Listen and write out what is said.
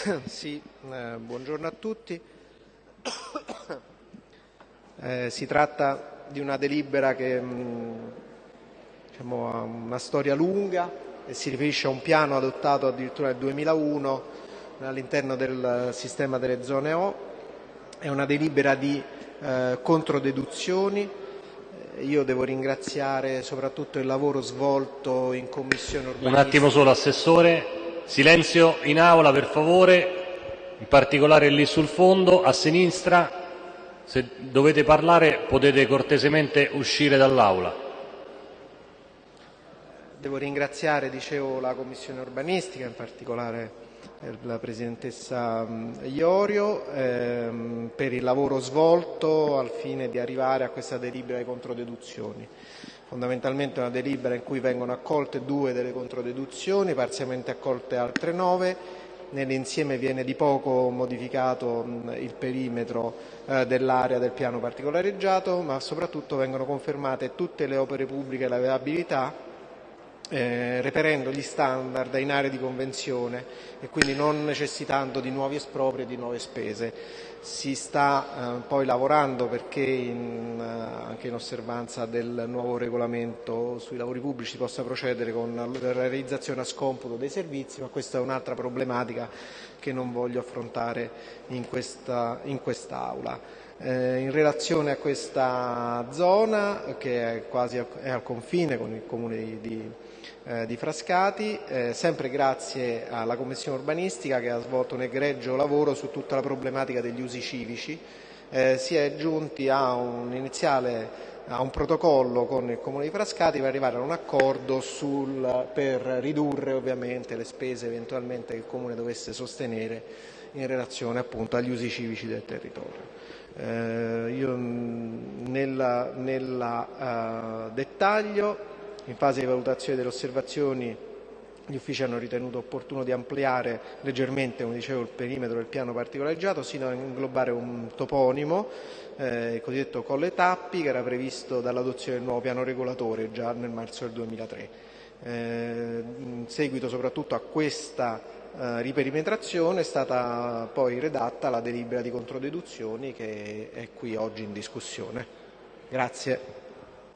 Sì, eh, buongiorno a tutti. Eh, si tratta di una delibera che mh, diciamo, ha una storia lunga e si riferisce a un piano adottato addirittura nel 2001 all'interno del sistema delle zone O. È una delibera di eh, controdeduzioni. Eh, Io devo ringraziare soprattutto il lavoro svolto in Commissione Un urbanistica. attimo solo, Assessore. Silenzio in aula, per favore, in particolare lì sul fondo, a sinistra. Se dovete parlare potete cortesemente uscire dall'aula. Devo ringraziare, dicevo, la Commissione urbanistica, in particolare eh, la Presidentessa mh, Iorio, ehm, per il lavoro svolto al fine di arrivare a questa delibera di controdeduzioni. Fondamentalmente una delibera in cui vengono accolte due delle controdeduzioni, parzialmente accolte altre nove. Nell'insieme viene di poco modificato mh, il perimetro eh, dell'area del piano particolareggiato, ma soprattutto vengono confermate tutte le opere pubbliche e la viabilità eh, reperendo gli standard in aree di convenzione e quindi non necessitando di nuovi espropri e di nuove spese. Si sta eh, poi lavorando perché in, eh, anche in osservanza del nuovo regolamento sui lavori pubblici si possa procedere con la realizzazione a scomputo dei servizi, ma questa è un'altra problematica che non voglio affrontare in questa, in. Eh, in relazione a questa zona che è quasi al, è al confine con il comune di, eh, di Frascati, eh, sempre grazie alla Commissione urbanistica che ha svolto un egregio lavoro su tutta la problematica degli usi civici, eh, si è giunti a un iniziale a un protocollo con il Comune di Frascati per arrivare a un accordo sul, per ridurre ovviamente le spese eventualmente che il Comune dovesse sostenere in relazione appunto agli usi civici del territorio. Eh, io nel nella, uh, dettaglio, in fase di valutazione delle osservazioni, gli uffici hanno ritenuto opportuno di ampliare leggermente, dicevo, il perimetro del piano particolareggiato sino a inglobare un toponimo, eh, il cosiddetto Colle Tappi, che era previsto dall'adozione del nuovo piano regolatore già nel marzo del 2003. Eh, in seguito soprattutto a questa eh, riperimetrazione è stata poi redatta la delibera di controdeduzioni che è qui oggi in discussione. Grazie.